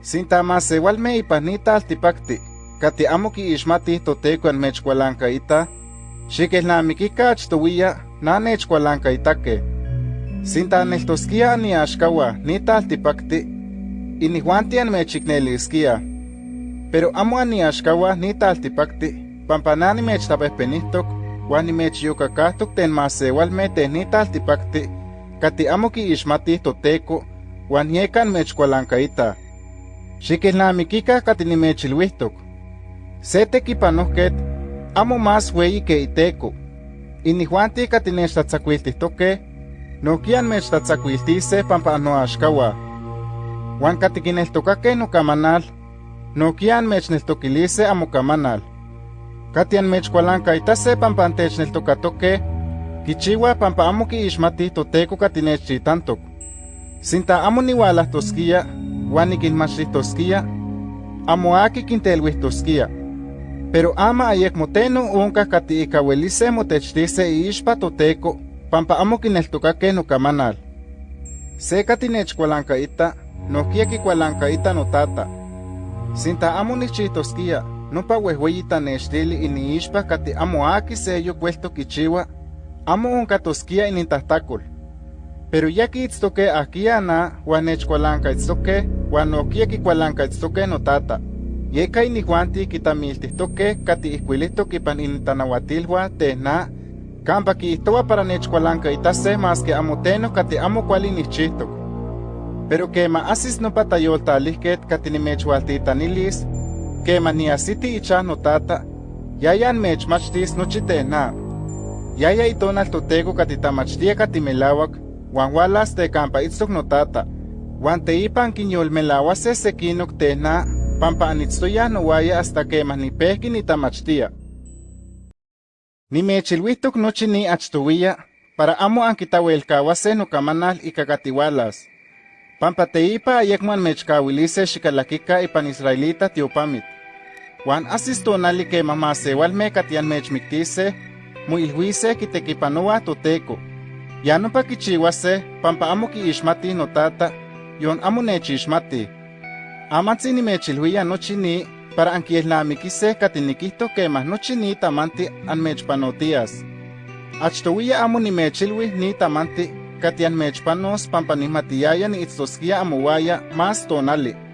Sinta masewalme ipanita altipakti, kati amo kiixmati toteco en mechkualankaita, xikelnamikika achtowia na nechkualankaitake. Sinta neltoskia ni axkawa nita altipakti, inihuantian mechikneliskia. Pero amo ani axkawa nita altipakti, pampanani mechtapehpenihtok, wan nimechyokakahtok ten masewalme ten nita altipakti, kati amo kiixmatih toteco, wan yekan mechkualankaita. Xikelnamikika kati nimechilwihtok. Se tekipanohket amo más weyi ke iteko. Inihuanti kati nechtlatzakuiltihtokeh, nokian mechtatzakuiltise pampa noaxkawa. Huan katikineltokakeh nokamanal, nokian mechneltokilise amokamanal. Katian mechkualankaitase pampa antechneltokatokeh, kichiwa pampa amo kiixmatih toteco katinechchitantok. Sinta amo niualahtoskia, huan nikinmachtihtoskía, amo aki kintelwihtoskía. Pero ama ayekmoteno onkah kati ika welise motechtise iixpa toteco, pampa amo kineltokakeh nokamanal. Se katinechkualankaita, nohkia kikualankaita notata. Sinta amo nichchihtoskia, nopa wehweyi tanextili iniixpa kati amo aki seyo kuelto kichiwa, amo onkatoskia inintahtakol. Pero ya kiitztokeh ahkia na, huan nechkualankaitztokeh, huan nohkia kikualankaitztokeh notata. Yeka inihuanti kitamiltihtokeh kati ihkuilihtok ipan intanauatilhuan teh na, Kampa kiihtowa para nechkualankaitase mas que amo teno kati amo kuali nichihtok. Pero kema asis nopa tayoltalihket kati nimechwaltitanilis, kema niasiti ichan notata, yayan mechmachtis nochi tena. Yaya itonal toteko kati tamachtia kati melawak, wan walas te kampa itztok notata, Uan teipan quiñolmelaua sekinok tena pampa anitstoyah nowaya hasta kemah nipehki nitamachtia. Nimechilwihtok nochi ni achtowiya, para amo ankitauelkaua se nokamanal ikakatiualas. Pampa teipa ayekman mechkawilise shikalakika ipan israelita tiopamit. Juan asistonali kemah masewalme katian mechmiktise, muilhuise kitekipanoa toteko. Ya no pa kichiwase, pampa amo kiixmati notata, yon amo nechixmatih. Amatzi nimechilhuia nochi ni, para ankielnamikise katinikihto kemah nochi ni tamanti anmechpanotias. Achtowia amo nimechilui ni tamanti kati anmechpanos pampa nihmatiyaya niitztoskia amowaya más tonali.